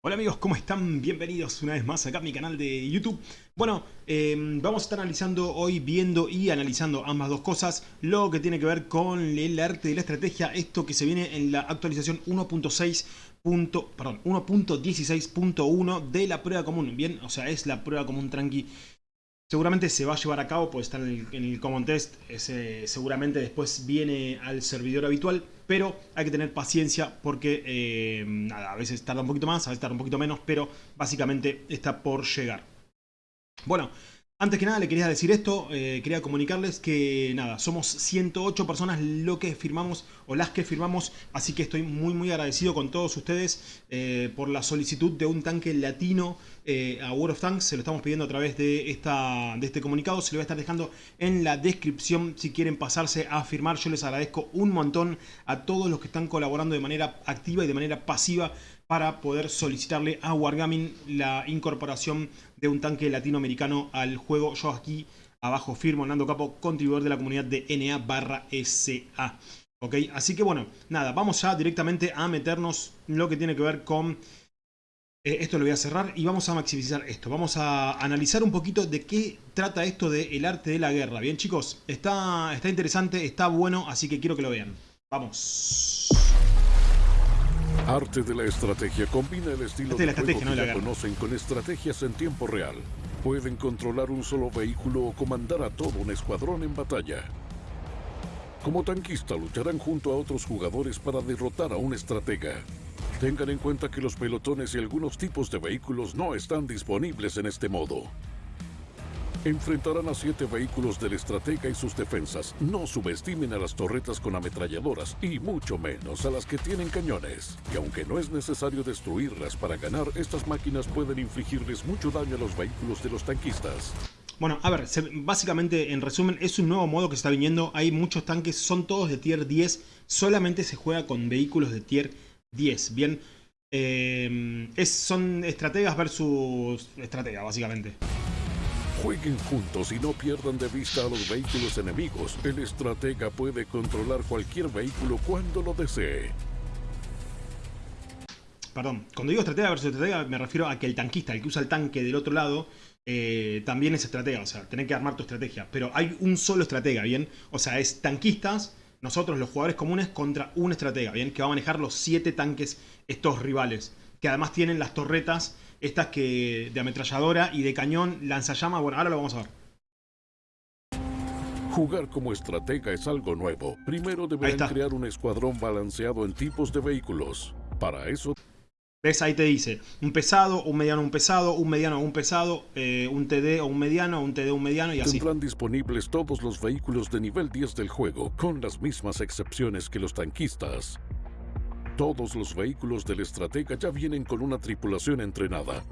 Hola amigos, ¿cómo están? Bienvenidos una vez más acá a mi canal de YouTube. Bueno, em, vamos a estar analizando hoy, viendo y analizando ambas dos cosas. Lo que tiene que ver con el arte de la estrategia, esto que se viene en la actualización 1.6. Perdón, 1.16.1 de la prueba común, bien, o sea, es la prueba común tranqui Seguramente se va a llevar a cabo, puede estar en el, Common Test, seguramente después viene al servidor habitual, pero hay que tener paciencia porque eh, a veces tarda un poquito más, a veces tarda un poquito menos, pero básicamente está por llegar. Bueno, antes que nada le quería decir esto, eh, quería comunicarles que nada, somos 108 personas lo que firmamos o las que firmamos, así que estoy muy muy agradecido con todos ustedes eh, por la solicitud de un tanque latino eh, a World of Tanks, se lo estamos pidiendo a través de, esta, de este comunicado, se lo voy a estar dejando en la descripción si quieren pasarse a firmar, yo les agradezco un montón a todos los que están colaborando de manera activa y de manera pasiva para poder solicitarle a Wargaming la incorporación de un tanque latinoamericano al juego. Yo aquí abajo firmo Nando Capo, contribuidor de la comunidad de NA barra SA. ¿Ok? Así que bueno, nada, vamos ya directamente a meternos lo que tiene que ver con... Eh, esto lo voy a cerrar y vamos a maximizar esto. Vamos a analizar un poquito de qué trata esto del el arte de la guerra. Bien chicos, está, está interesante, está bueno, así que quiero que lo vean. Vamos. Arte de la estrategia combina el estilo de, juego que ya conocen con estrategias en tiempo real. Pueden controlar un solo vehículo o comandar a todo un escuadrón en batalla. Como tanquista lucharán junto a otros jugadores para derrotar a un estratega. Tengan en cuenta que los pelotones y algunos tipos de vehículos no están disponibles en este modo. Enfrentarán a siete vehículos del estratega y sus defensas. No subestimen a las torretas con ametralladoras y mucho menos a las que tienen cañones. Y aunque no es necesario destruirlas para ganar, estas máquinas pueden infligirles mucho daño a los vehículos de los tanquistas. Bueno, a ver, básicamente en resumen es un nuevo modo que está viniendo. Hay muchos tanques, son todos de tier 10. Solamente se juega con vehículos de tier 10. Bien, eh, es, son estrategas versus estratega, básicamente. Jueguen juntos y no pierdan de vista a los vehículos enemigos. El estratega puede controlar cualquier vehículo cuando lo desee. Perdón, cuando digo estratega versus estratega me refiero a que el tanquista, el que usa el tanque del otro lado, eh, también es estratega. O sea, tenés que armar tu estrategia. Pero hay un solo estratega, ¿bien? O sea, es tanquistas, nosotros los jugadores comunes, contra un estratega, ¿bien? Que va a manejar los siete tanques, estos rivales. Que además tienen las torretas estas que de ametralladora y de cañón lanzallamas. Bueno, ahora lo vamos a ver. Jugar como estratega es algo nuevo. Primero deberán crear un escuadrón balanceado en tipos de vehículos. Para eso... ¿Ves? Ahí te dice, un pesado, un mediano, un pesado, un mediano, un pesado, eh, un TD o un mediano, un TD, un mediano y así. Tendrán disponibles todos los vehículos de nivel 10 del juego, con las mismas excepciones que los tanquistas. Todos los vehículos del estratega ya vienen con una tripulación entrenada.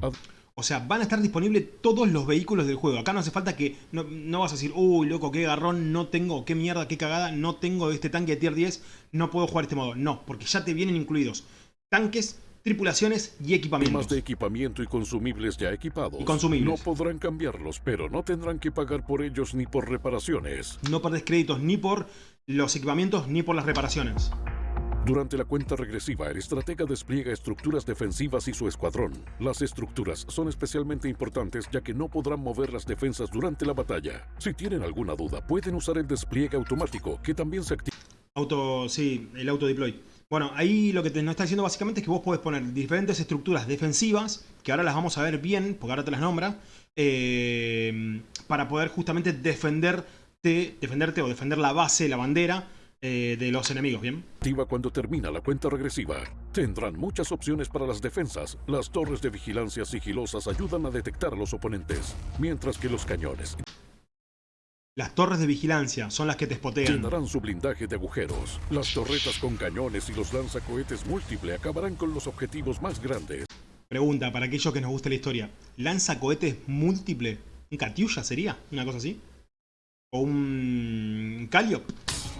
O sea, van a estar disponibles todos los vehículos del juego. Acá no hace falta que... No, vas a decir, uy, loco, qué garrón, no tengo, qué mierda, qué cagada, no tengo este tanque de tier 10, no puedo jugar este modo. No, porque ya te vienen incluidos tanques, tripulaciones y equipamientos. Más de equipamiento y consumibles ya equipados. Y consumibles. No podrán cambiarlos, pero no tendrán que pagar por ellos ni por reparaciones. No perdés créditos ni por los equipamientos ni por las reparaciones. Durante la cuenta regresiva, el estratega despliega estructuras defensivas y su escuadrón. Las estructuras son especialmente importantes ya que no podrán mover las defensas durante la batalla. Si tienen alguna duda, pueden usar el despliegue automático, que también se activa. Auto, sí, el auto deploy. Bueno, ahí lo que te nos está diciendo básicamente es que vos podés poner diferentes estructuras defensivas, que ahora las vamos a ver bien, porque ahora te las nombra, eh, para poder justamente defenderte, defenderte o defender la base, la bandera, eh, de los enemigos, ¿bien? Activa cuando termina la cuenta regresiva. Tendrán muchas opciones para las defensas. Las torres de vigilancia sigilosas ayudan a detectar a los oponentes, mientras que los cañones... Las torres de vigilancia son las que te espotean. Llenarán su blindaje de agujeros. Las torretas con cañones y los lanzacohetes múltiple acabarán con los objetivos más grandes. Pregunta, para aquellos que nos guste la historia. ¿Lanzacohetes múltiple? ¿Un Katyusha sería? ¿Una cosa así? ¿O un Calliope?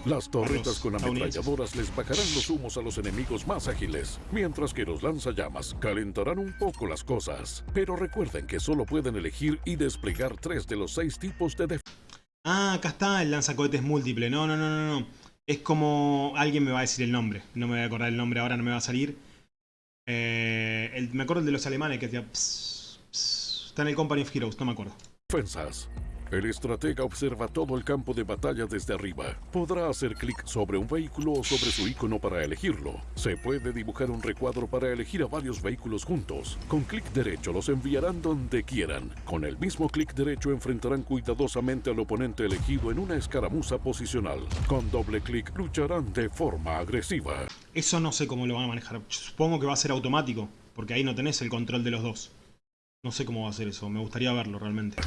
Las torretas con ametralladoras les bajarán los humos a los enemigos más ágiles, mientras que los lanzallamas calentarán un poco las cosas. Pero recuerden que solo pueden elegir y desplegar tres de los seis tipos de defensa. Ah, acá está el lanzacohetes múltiple. No, no, no, no, no. Es como... Alguien me va a decir el nombre. No me voy a acordar el nombre ahora, no me va a salir. Eh, me acuerdo el de los alemanes que decía... está en el Company of Heroes, no me acuerdo. Defensas. El estratega observa todo el campo de batalla desde arriba. Podrá hacer clic sobre un vehículo o sobre su icono para elegirlo. Se puede dibujar un recuadro para elegir a varios vehículos juntos. Con clic derecho los enviarán donde quieran. Con el mismo clic derecho enfrentarán cuidadosamente al oponente elegido en una escaramuza posicional. Con doble clic lucharán de forma agresiva. Eso no sé cómo lo van a manejar. Supongo que va a ser automático, porque ahí no tenés el control de los dos. No sé cómo va a ser eso, me gustaría verlo realmente.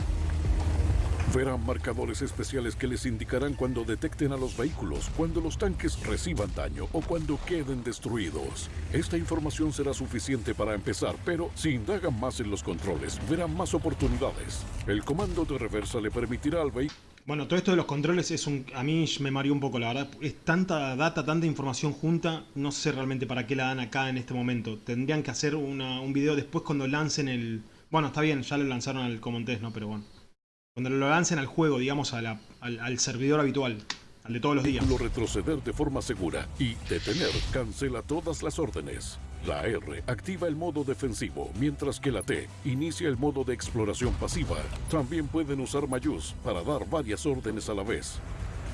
Verán marcadores especiales que les indicarán cuando detecten a los vehículos, cuando los tanques reciban daño o cuando queden destruidos. Esta información será suficiente para empezar, pero si indagan más en los controles, verán más oportunidades. El comando de reversa le permitirá al vehículo... Bueno, todo esto de los controles es un... A mí me mareó un poco, la verdad. Es tanta data, tanta información junta, no sé realmente para qué la dan acá en este momento. Tendrían que hacer un video después cuando lancen el... Bueno, está bien, ya lo lanzaron al Common Test, ¿no? Pero bueno. Cuando lo lancen al juego, digamos, al, servidor habitual, al de todos los días. Lo retroceder de forma segura y detener cancela todas las órdenes. La R activa el modo defensivo, mientras que la T inicia el modo de exploración pasiva. También pueden usar Mayús para dar varias órdenes a la vez.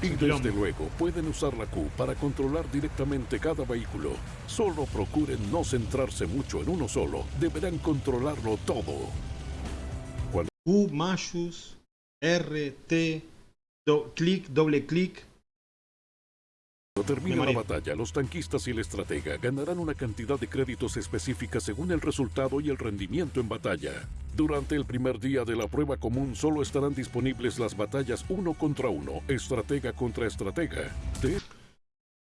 Y desde luego pueden usar la Q para controlar directamente cada vehículo. Solo procuren no centrarse mucho en uno solo, deberán controlarlo todo. Q, Mayús, R, T, clic, doble clic. Cuando termine la batalla, los tanquistas y el estratega ganarán una cantidad de créditos específica según el resultado y el rendimiento en batalla. Durante el primer día de la prueba común solo estarán disponibles las batallas uno contra uno, estratega contra estratega.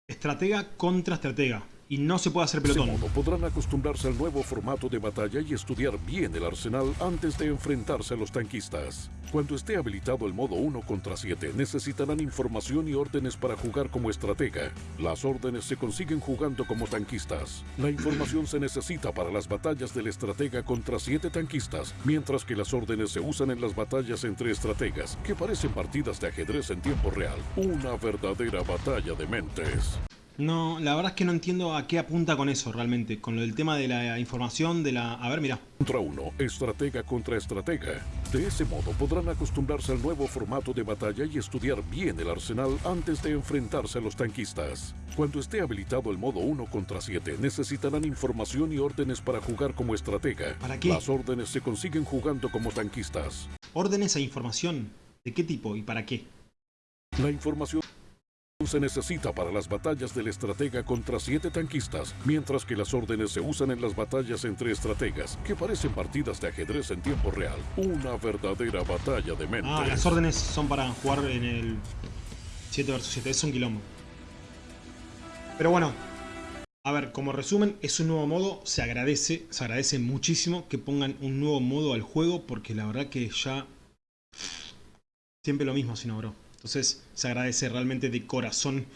Estratega contra estratega y no se puede hacer pelotón. Modo podrán acostumbrarse al nuevo formato de batalla y estudiar bien el arsenal antes de enfrentarse a los tanquistas. Cuando esté habilitado el modo 1 contra 7, necesitarán información y órdenes para jugar como estratega. Las órdenes se consiguen jugando como tanquistas. La información se necesita para las batallas del estratega contra 7 tanquistas, mientras que las órdenes se usan en las batallas entre estrategas, que parecen partidas de ajedrez en tiempo real. Una verdadera batalla de mentes. No, la verdad es que no entiendo a qué apunta con eso realmente, con lo del tema de la información, de la... A ver, mira. Contra uno, estratega contra estratega. De ese modo podrán acostumbrarse al nuevo formato de batalla y estudiar bien el arsenal antes de enfrentarse a los tanquistas. Cuando esté habilitado el modo 1 contra 7, necesitarán información y órdenes para jugar como estratega. ¿Para qué? Las órdenes se consiguen jugando como tanquistas. ¿Órdenes e información? ¿De qué tipo y para qué? La información se necesita para las batallas del estratega contra siete tanquistas, mientras que las órdenes se usan en las batallas entre estrategas, que parecen partidas de ajedrez en tiempo real. Una verdadera batalla de mentes. Ah, las órdenes son para jugar en el 7 vs 7, es un quilombo. Pero bueno, a ver, como resumen, es un nuevo modo, se agradece, se agradece muchísimo que pongan un nuevo modo al juego, porque la verdad que ya... Siempre lo mismo, si no, bro. Entonces se agradece realmente de corazón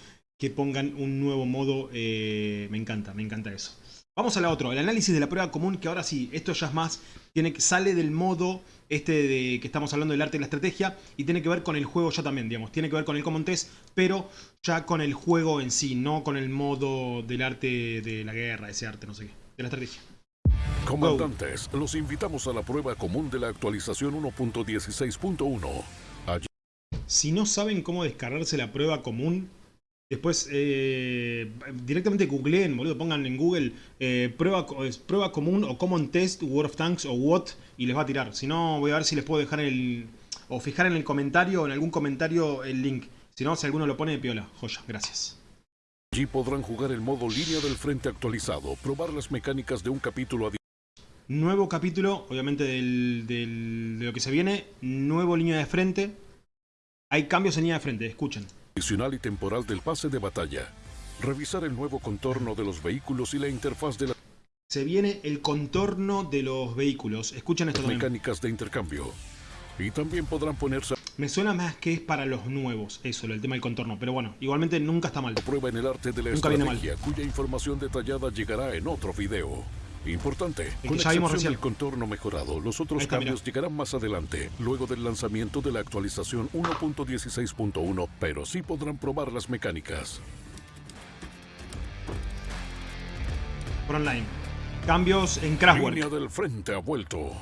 que pongan un nuevo modo. Eh, me encanta, me encanta eso. Vamos a la otra, el análisis de la prueba común, que ahora sí, esto ya es más, tiene, sale del modo este de que estamos hablando del arte y la estrategia, y tiene que ver con el juego ya también, digamos, tiene que ver con el Common Test, pero ya con el juego en sí, no con el modo del arte de la guerra, ese arte, no sé qué, de la estrategia. Comandantes, los invitamos a la prueba común de la actualización 1.16.1. Si no saben cómo descargarse la prueba común, después eh, directamente googleen, boludo, pongan en Google eh, prueba, prueba común o Common Test, World of Tanks o What y les va a tirar. Si no, voy a ver si les puedo dejar el... o fijar en el comentario o en algún comentario el link. Si no, si alguno lo pone, piola. Joya, gracias. Allí podrán jugar el modo línea del frente actualizado, probar las mecánicas de un capítulo adicional. Nuevo capítulo, obviamente de lo que se viene, nuevo línea de frente, hay cambios en línea de frente, escuchen. Adicional y temporal del pase de batalla. Revisar el nuevo contorno de los vehículos y la interfaz de la... Se viene el contorno de los vehículos. Escuchen esto también. Mecánicas de intercambio. Y también podrán ponerse... Me suena más que es para los nuevos, eso, el tema del contorno. Pero bueno, igualmente nunca está mal. Prueba en el arte de la nunca estrategia, cuya información detallada llegará en otro video. Importante, con excepción del contorno mejorado, los otros cambios llegarán más adelante, luego del lanzamiento de la actualización 1.16.1, pero sí podrán probar las mecánicas. Por online. Cambios en Craftwork. Línea del frente ha vuelto.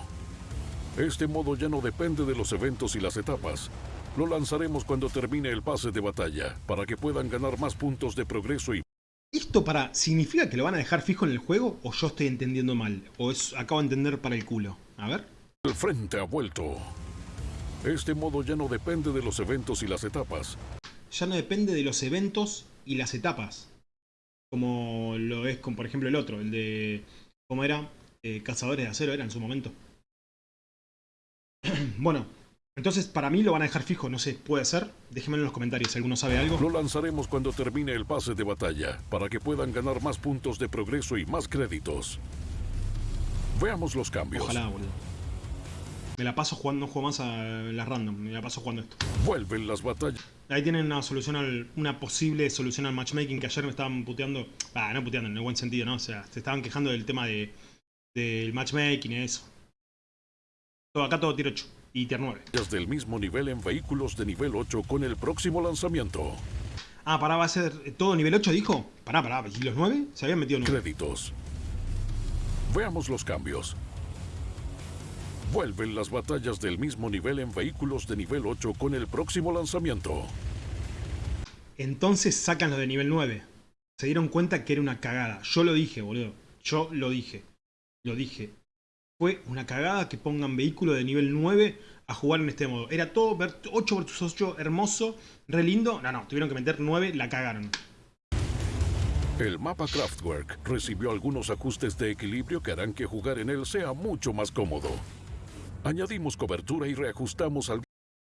Este modo ya no depende de los eventos y las etapas. Lo lanzaremos cuando termine el pase de batalla, para que puedan ganar más puntos de progreso y... ¿Esto para significa que lo van a dejar fijo en el juego o yo estoy entendiendo mal? ¿O es acabo de entender para el culo? A ver. El frente ha vuelto. Este modo ya no depende de los eventos y las etapas. Ya no depende de los eventos y las etapas. Como lo es con, por ejemplo, el otro, el de... ¿Cómo era? Eh, Cazadores de Acero era en su momento. bueno, entonces para mí lo van a dejar fijo, no sé, puede ser. Déjenmelo en los comentarios si alguno sabe algo. Lo lanzaremos cuando termine el pase de batalla, para que puedan ganar más puntos de progreso y más créditos. Veamos los cambios. Ojalá, boludo. Me la paso jugando, no juego más a las random, me la paso jugando esto. Vuelven las batallas. Ahí tienen una solución al, una posible solución al matchmaking que ayer me estaban puteando. Ah, no puteando, en el buen sentido, ¿no? O sea, se estaban quejando del tema de, del matchmaking y eso. Todo, acá todo tier 8 y tier 9. del mismo nivel en vehículos de nivel 8 con el próximo lanzamiento. Ah, pará, va a ser todo nivel 8, dijo. Pará, pará, ¿y los 9? Se habían metido 9. Créditos. Veamos los cambios. Vuelven las batallas del mismo nivel en vehículos de nivel 8 con el próximo lanzamiento. Entonces sacan lo de nivel 9. Se dieron cuenta que era una cagada. Yo lo dije, boludo. Yo lo dije. Lo dije. Fue una cagada que pongan vehículo de nivel 9 a jugar en este modo. Era todo 8 vs 8, hermoso, re lindo. No, no, tuvieron que meter 9, la cagaron. El mapa Craftwork recibió algunos ajustes de equilibrio que harán que jugar en él sea mucho más cómodo. Añadimos cobertura y reajustamos al...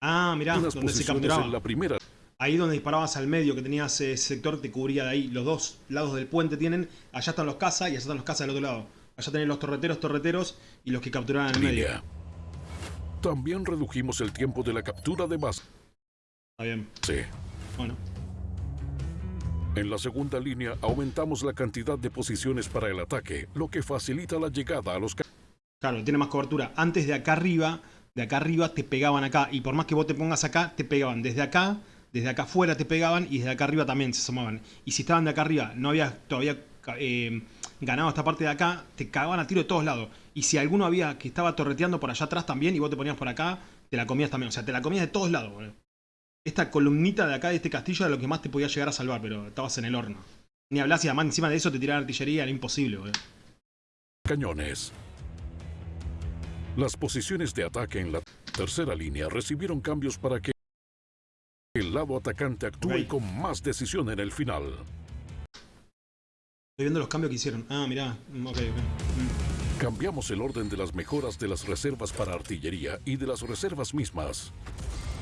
Ah, mirá, donde se capturaba. En la primera. Ahí donde disparabas al medio, que tenías ese sector, te cubría de ahí. Los dos lados del puente tienen... Allá están los cazas y allá están los cazas del otro lado. Allá tenés los torreteros, torreteros y los que capturaban en el medio. También redujimos el tiempo de la captura de base. Está bien. Sí. Bueno. En la segunda línea aumentamos la cantidad de posiciones para el ataque, lo que facilita la llegada a los... Claro, tiene más cobertura. Antes de acá arriba, de acá arriba te pegaban acá. Y por más que vos te pongas acá, te pegaban desde acá, desde acá afuera te pegaban y desde acá arriba también se asomaban. Y si estaban de acá arriba, no había todavía eh, ganado esta parte de acá, te cagaban a tiro de todos lados. Y si alguno había que estaba torreteando por allá atrás también y vos te ponías por acá, te la comías también. O sea, te la comías de todos lados, boludo. Esta columnita de acá de este castillo era lo que más te podía llegar a salvar, pero estabas en el horno. Ni hablas y además encima de eso te tiraban artillería, era imposible, boludo. Cañones. Las posiciones de ataque en la tercera línea recibieron cambios para que el lado atacante actúe con más decisión en el final. Estoy viendo los cambios que hicieron. Ah, mirá. Mm, ok, ok. Mm. Cambiamos el orden de las mejoras de las reservas para artillería y de las reservas mismas.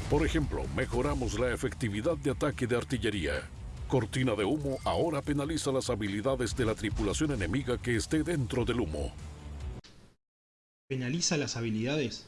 Por ejemplo, mejoramos la efectividad de ataque de artillería. Cortina de humo ahora penaliza las habilidades de la tripulación enemiga que esté dentro del humo penaliza las habilidades.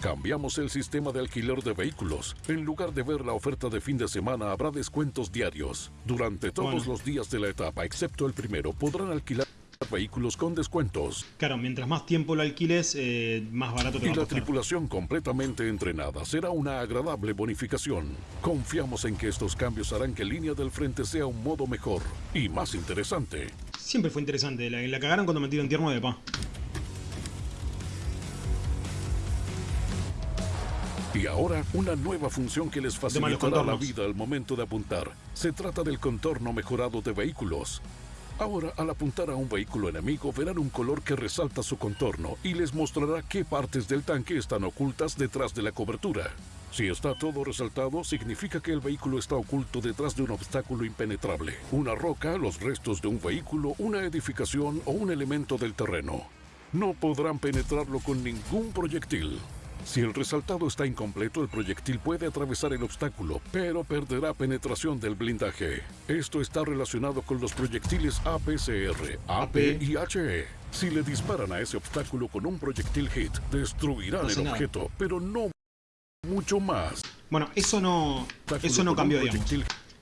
Cambiamos el sistema de alquiler de vehículos. En lugar de ver la oferta de fin de semana, habrá descuentos diarios. Durante todos los días de la etapa, excepto el primero, podrán alquilar vehículos con descuentos. Claro, mientras más tiempo lo alquiles, eh, más barato te va a Y la tripulación completamente entrenada será una agradable bonificación. Confiamos en que estos cambios harán que Línea del Frente sea un modo mejor y más interesante. Siempre fue interesante. La, la cagaron cuando metieron tierno de pa. Y ahora, una nueva función que les facilitará la vida al momento de apuntar. Se trata del contorno mejorado de vehículos. Ahora, al apuntar a un vehículo enemigo, verán un color que resalta su contorno y les mostrará qué partes del tanque están ocultas detrás de la cobertura. Si está todo resaltado, significa que el vehículo está oculto detrás de un obstáculo impenetrable. Una roca, los restos de un vehículo, una edificación o un elemento del terreno. No podrán penetrarlo con ningún proyectil. Si el resaltado está incompleto, el proyectil puede atravesar el obstáculo, pero perderá penetración del blindaje. Esto está relacionado con los proyectiles APCR, AP y HE. Si le disparan a ese obstáculo con un proyectil hit, destruirán el objeto, pero no mucho más. Bueno, eso no, eso no cambió, digamos.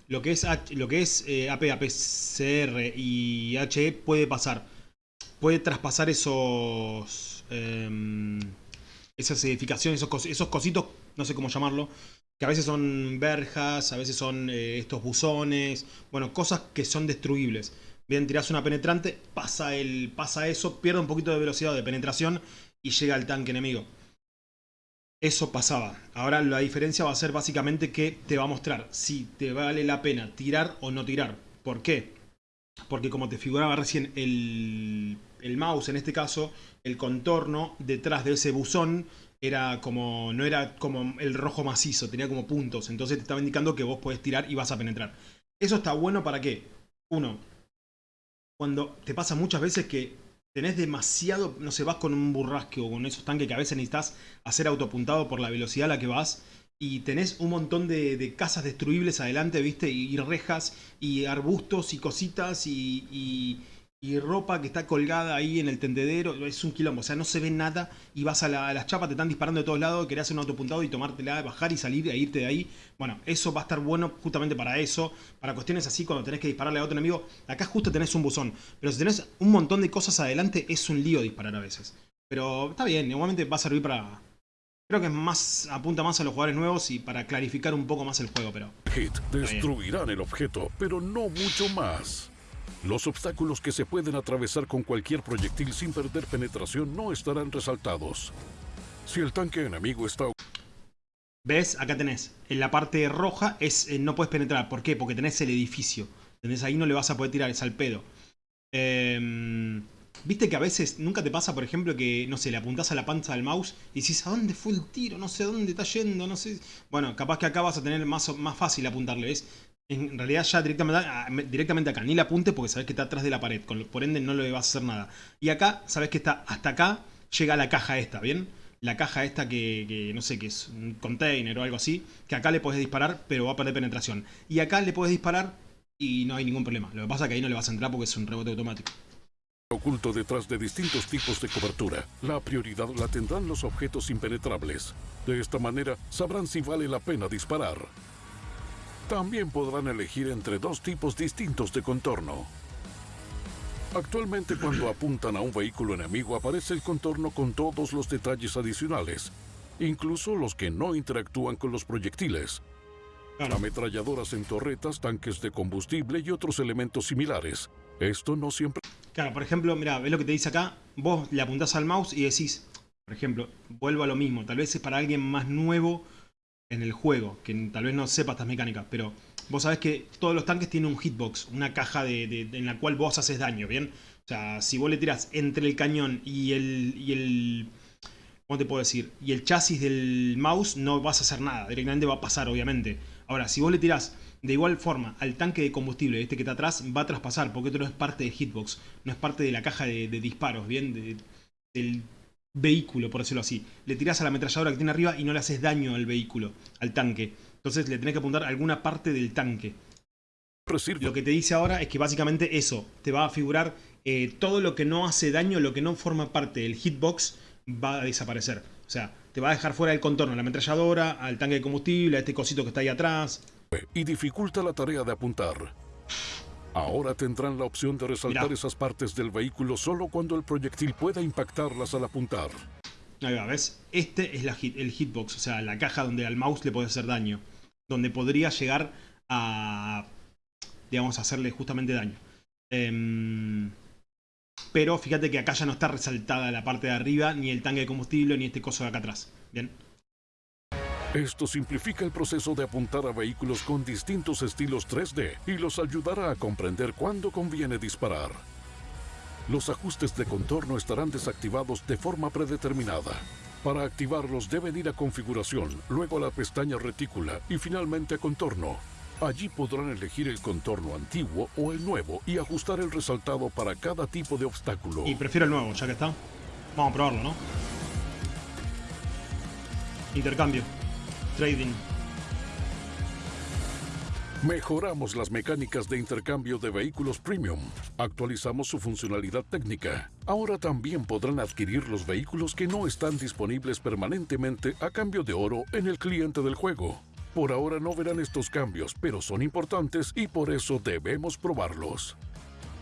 Lo que es, lo que es eh, AP, APCR y HE puede pasar. Puede traspasar esos... Em, esas edificaciones, esos, esos cositos, no sé cómo llamarlo, que a veces son verjas, a veces son eh, estos buzones, bueno, cosas que son destruibles. Bien, tirás una penetrante, pasa, el, pasa eso, pierde un poquito de velocidad de penetración y llega al tanque enemigo. Eso pasaba. Ahora la diferencia va a ser básicamente que te va a mostrar si te vale la pena tirar o no tirar. ¿Por qué? Porque como te figuraba recién el, el mouse, en este caso, el contorno detrás de ese buzón era como no era como el rojo macizo, tenía como puntos. Entonces te estaba indicando que vos podés tirar y vas a penetrar. Eso está bueno para qué? Uno, cuando te pasa muchas veces que tenés demasiado, no sé, vas con un burrasque o con esos tanques que a veces necesitas hacer autopuntado por la velocidad a la que vas y tenés un montón de, casas destruibles adelante, ¿viste? Y, rejas y arbustos y cositas y y ropa que está colgada ahí en el tendedero, es un quilombo, o sea, no se ve nada y vas a, las chapas, te están disparando de todos lados, querés hacer un autopuntado y tomártela, bajar y salir e irte de ahí. Bueno, eso va a estar bueno justamente para eso, para cuestiones así cuando tenés que dispararle a otro enemigo. Acá justo tenés un buzón, pero si tenés un montón de cosas adelante es un lío disparar a veces. Pero está bien, igualmente va a servir para... Creo que es más apunta más a los jugadores nuevos y para clarificar un poco más el juego, pero... Hit destruirán el objeto, pero no mucho más. Los obstáculos que se pueden atravesar con cualquier proyectil sin perder penetración no estarán resaltados. Si el tanque enemigo está... ¿Ves? Acá tenés. En la parte roja es eh, no puedes penetrar. ¿Por qué? Porque tenés el edificio. Tenés ahí no le vas a poder tirar, es al pedo. Em, Viste que a veces nunca te pasa, por ejemplo, que, no sé, le apuntás a la panza del mouse y dices, ¿a dónde fue el tiro? No sé dónde está yendo, no sé. Bueno, capaz que acá vas a tener más, más fácil apuntarle, ¿ves? En realidad ya directamente, ah, directamente acá, ni le apunte porque sabes que está atrás de la pared, por ende no le vas a hacer nada. Y acá, sabes que está hasta acá, llega la caja esta, ¿bien? La caja esta que, no sé, que es un container o algo así, que acá le puedes disparar, pero va a perder penetración. Y acá le puedes disparar y no hay ningún problema. Lo que pasa es que ahí no le vas a entrar porque es un rebote automático. Oculto detrás de distintos tipos de cobertura, la prioridad la tendrán los objetos impenetrables. De esta manera, sabrán si vale la pena disparar. También podrán elegir entre dos tipos distintos de contorno. Actualmente cuando apuntan a un vehículo enemigo aparece el contorno con todos los detalles adicionales, incluso los que no interactúan con los proyectiles. Ametralladoras en torretas, tanques de combustible y otros elementos similares. Esto no siempre... Claro, por ejemplo, mira, ves lo que te dice acá. Vos le apuntás al mouse y decís, por ejemplo, vuelvo a lo mismo. Tal vez es para alguien más nuevo en el juego, que tal vez no sepa estas mecánicas, pero vos sabés que todos los tanques tienen un hitbox, una caja de, en la cual vos haces daño, ¿bien? O sea, si vos le tirás entre el cañón y el, y el... ¿Cómo te puedo decir? Y el chasis del mouse no vas a hacer nada, directamente va a pasar, obviamente. Ahora, si vos le tirás de igual forma al tanque de combustible, este que está atrás, va a traspasar, porque esto no es parte de hitbox, no es parte de la caja de, disparos, ¿bien? del vehículo, por decirlo así. Le tirás a la ametralladora que tiene arriba y no le haces daño al vehículo, al tanque. Entonces le tenés que apuntar a alguna parte del tanque. Lo que te dice ahora es que básicamente eso, te va a figurar eh, todo lo que no hace daño, lo que no forma parte del hitbox, va a desaparecer. O sea, te va a dejar fuera del contorno a la ametralladora, al tanque de combustible, a este cosito que está ahí atrás. Y dificulta la tarea de apuntar. Ahora tendrán la opción de resaltar esas partes del vehículo solo cuando el proyectil pueda impactarlas al apuntar. Ahí va, ¿ves? Este es la el hitbox, o sea, la caja donde al mouse le puede hacer daño. Donde podría llegar a, digamos, hacerle justamente daño. Em, pero fíjate que acá ya no está resaltada la parte de arriba, ni el tanque de combustible, ni este coso de acá atrás. ¿Bien? Esto simplifica el proceso de apuntar a vehículos con distintos estilos 3D y los ayudará a comprender cuándo conviene disparar. Los ajustes de contorno estarán desactivados de forma predeterminada. Para activarlos deben ir a configuración, luego a la pestaña retícula y finalmente a contorno. Allí podrán elegir el contorno antiguo o el nuevo y ajustar el resaltado para cada tipo de obstáculo. Y prefiero el nuevo, ya que está. Vamos a probarlo, ¿no? Intercambio. Trading. Mejoramos las mecánicas de intercambio de vehículos premium. Actualizamos su funcionalidad técnica. Ahora también podrán adquirir los vehículos que no están disponibles permanentemente a cambio de oro en el cliente del juego. Por ahora no verán estos cambios, pero son importantes y por eso debemos probarlos.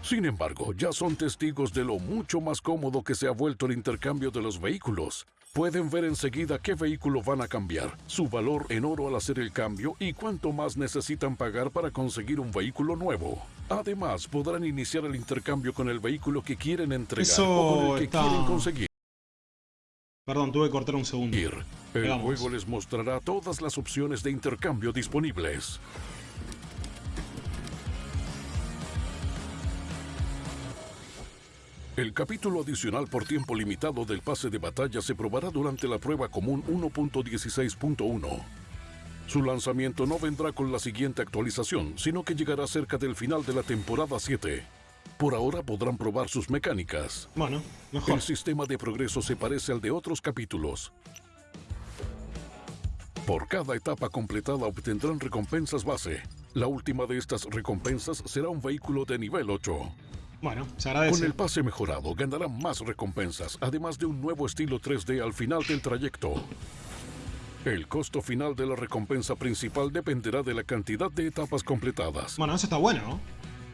Sin embargo, ya son testigos de lo mucho más cómodo que se ha vuelto el intercambio de los vehículos. Pueden ver enseguida qué vehículo van a cambiar, su valor en oro al hacer el cambio y cuánto más necesitan pagar para conseguir un vehículo nuevo. Además, podrán iniciar el intercambio con el vehículo que quieren entregar o con el que quieren conseguir. Perdón, tuve que cortar un segundo. El juego les mostrará todas las opciones de intercambio disponibles. El capítulo adicional por tiempo limitado del pase de batalla se probará durante la prueba común 1.16.1. Su lanzamiento no vendrá con la siguiente actualización, sino que llegará cerca del final de la temporada 7. Por ahora podrán probar sus mecánicas. Bueno, mejor. El sistema de progreso se parece al de otros capítulos. Por cada etapa completada obtendrán recompensas base. La última de estas recompensas será un vehículo de nivel 8. Bueno, se agradece. Con el pase mejorado ganarán más recompensas, además de un nuevo estilo 3D al final del trayecto. El costo final de la recompensa principal dependerá de la cantidad de etapas completadas. Bueno, eso está bueno, ¿no?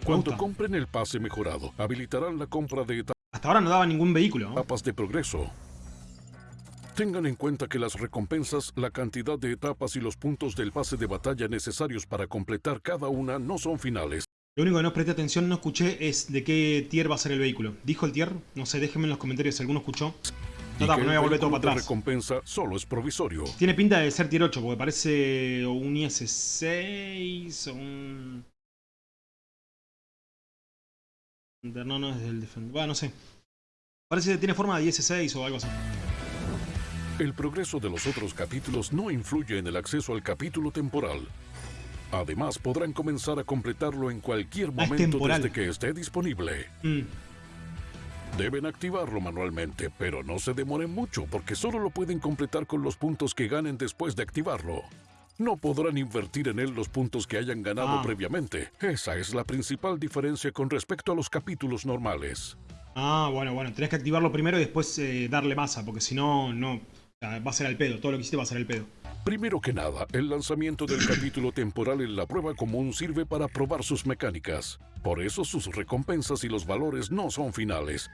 Cuando compren el pase mejorado, habilitarán la compra de etapas. Hasta ahora no daba ningún vehículo. Etapas de progreso. Tengan en cuenta que las recompensas, la cantidad de etapas y los puntos del pase de batalla necesarios para completar cada una no son finales. Lo único que no presté atención, no escuché, es de qué tier va a ser el vehículo. ¿Dijo el tier? No sé, déjenme en los comentarios si alguno escuchó. No, no voy a volver todo para atrás. recompensa solo es provisorio. Tiene pinta de ser tier 8, porque parece un IS-6 o un... No, no es del Defender. Bueno, no sé. Parece que tiene forma de IS-6 o algo así. El progreso de los otros capítulos no influye en el acceso al capítulo temporal. Además, podrán comenzar a completarlo en cualquier momento desde que esté disponible. Mm. Deben activarlo manualmente, pero no se demoren mucho porque solo lo pueden completar con los puntos que ganen después de activarlo. No podrán invertir en él los puntos que hayan ganado ah. previamente. Esa es la principal diferencia con respecto a los capítulos normales. Ah, bueno, bueno. Tenés que activarlo primero y después eh, darle masa, porque si no, no... Va a ser al pedo. Todo lo que hiciste va a ser al pedo. Primero que nada, el lanzamiento del capítulo temporal en la prueba común sirve para probar sus mecánicas. Por eso sus recompensas y los valores no son finales.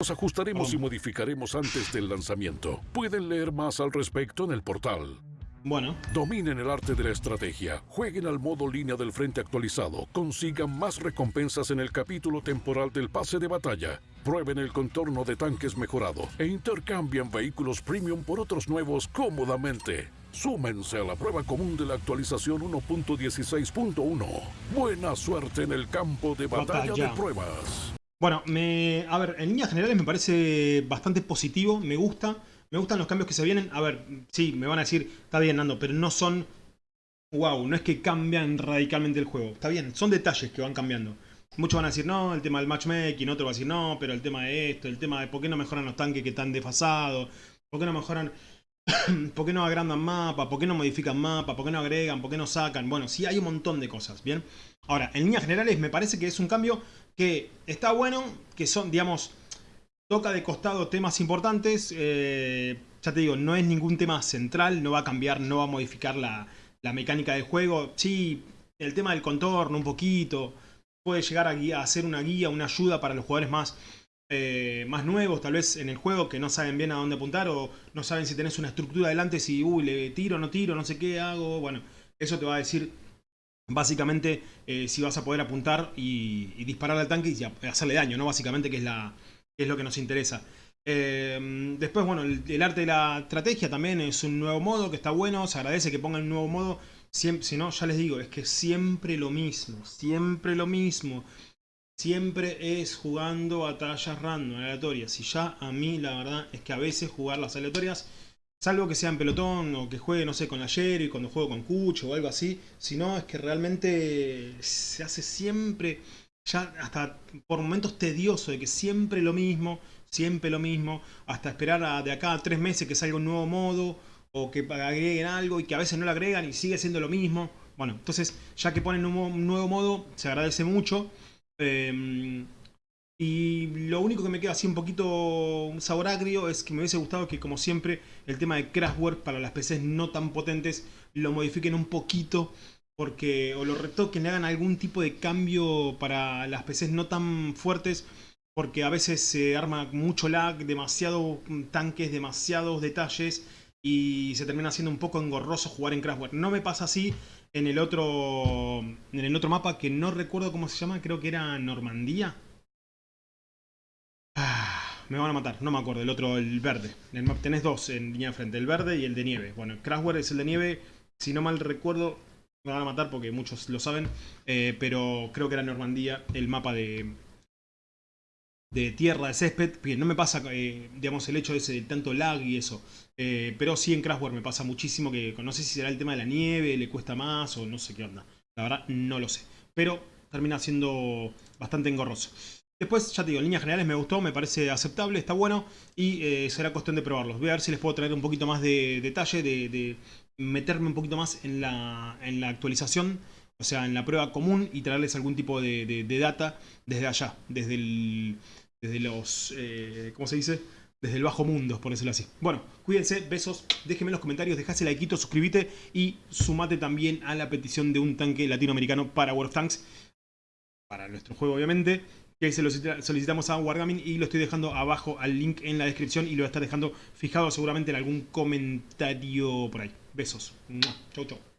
Los ajustaremos y modificaremos antes del lanzamiento. Pueden leer más al respecto en el portal. Bueno. Dominen el arte de la estrategia, jueguen al modo línea del frente actualizado, consigan más recompensas en el capítulo temporal del pase de batalla, prueben el contorno de tanques mejorado e intercambian vehículos premium por otros nuevos cómodamente. Súmense a la prueba común de la actualización 1.16.1. Buena suerte en el campo de batalla, batalla, de pruebas. Bueno, me, a ver, en líneas generales me parece bastante positivo, me gusta. Me gustan los cambios que se vienen. A ver, sí, me van a decir, está bien, Nando, pero no son... Wow, no es que cambian radicalmente el juego. Está bien, son detalles que van cambiando. Muchos van a decir, no, el tema del matchmaking, otro va a decir, no, pero el tema de esto, el tema de por qué no mejoran los tanques que están desfasados, por qué no mejoran, por qué no agrandan mapa, por qué no modifican mapa, por qué no agregan, por qué no sacan. Bueno, sí, hay un montón de cosas, ¿bien? Ahora, en líneas generales me parece que es un cambio que está bueno, que son, digamos, Toca de costado temas importantes, eh, ya te digo, no es ningún tema central, no va a cambiar, no va a modificar la, mecánica del juego. Sí, el tema del contorno un poquito, puede llegar a, a ser una guía, una ayuda para los jugadores más, eh, más nuevos tal vez en el juego que no saben bien a dónde apuntar o no saben si tenés una estructura adelante, si uy, le tiro, no tiro, no sé qué hago. Bueno, eso te va a decir básicamente eh, si vas a poder apuntar y, y disparar al tanque y hacerle daño, ¿no? Básicamente que es la, es lo que nos interesa. Eh, después, bueno, el, arte de la estrategia también es un nuevo modo que está bueno, se agradece que pongan un nuevo modo. Si no, ya les digo, es que siempre lo mismo, siempre lo mismo. Siempre es jugando batallas random, aleatorias. Y ya a mí la verdad es que a veces jugar las aleatorias, salvo que sea en pelotón o que juegue, no sé, con la y cuando juego con Cucho o algo así. Si no, es que realmente se hace siempre ya hasta por momentos tedioso de que siempre lo mismo, siempre lo mismo, hasta esperar de acá a tres meses que salga un nuevo modo o que agreguen algo y que a veces no lo agregan y sigue siendo lo mismo. Bueno, entonces ya que ponen un, nuevo modo, se agradece mucho. Em, y lo único que me queda así un poquito un sabor agrio es que me hubiese gustado que como siempre el tema de Crashware para las PCs no tan potentes lo modifiquen un poquito porque o lo retoquen, le hagan algún tipo de cambio para las PCs no tan fuertes, porque a veces se arma mucho lag, demasiado tanques, demasiados detalles y se termina siendo un poco engorroso jugar en Craftware. No me pasa así en el otro en el otro mapa que no recuerdo cómo se llama, creo que era Normandía. Ah, me van a matar, no me acuerdo, el otro, el verde. El map, tenés dos en línea de frente, el verde y el de nieve. Bueno, Craftware es el de nieve, si no mal recuerdo, me van a matar porque muchos lo saben, eh, pero creo que era Normandía el mapa de, de tierra, de césped, bien, no me pasa, eh, digamos, el hecho de ese tanto lag y eso. Eh, pero sí en Crashware me pasa muchísimo que no sé si será el tema de la nieve, le cuesta más o no sé qué onda. La verdad, no lo sé. Pero termina siendo bastante engorroso. Después, ya te digo, en líneas generales me gustó, me parece aceptable, está bueno y será cuestión de probarlos. Voy a ver si les puedo traer un poquito más de detalle, de, meterme un poquito más en la, en la actualización o sea, en la prueba común y traerles algún tipo de, data desde allá, desde, el, desde los, eh, ¿cómo se dice? Desde el bajo mundo, por decirlo así. Bueno, cuídense, besos, déjenme en los comentarios, dejase like, suscríbete y sumate también a la petición de un tanque latinoamericano para World of Tanks, para nuestro juego obviamente, que se lo solicitamos a Wargaming y lo estoy dejando abajo al link en la descripción y lo voy a estar dejando fijado seguramente en algún comentario por ahí. Besos. Chau, chau.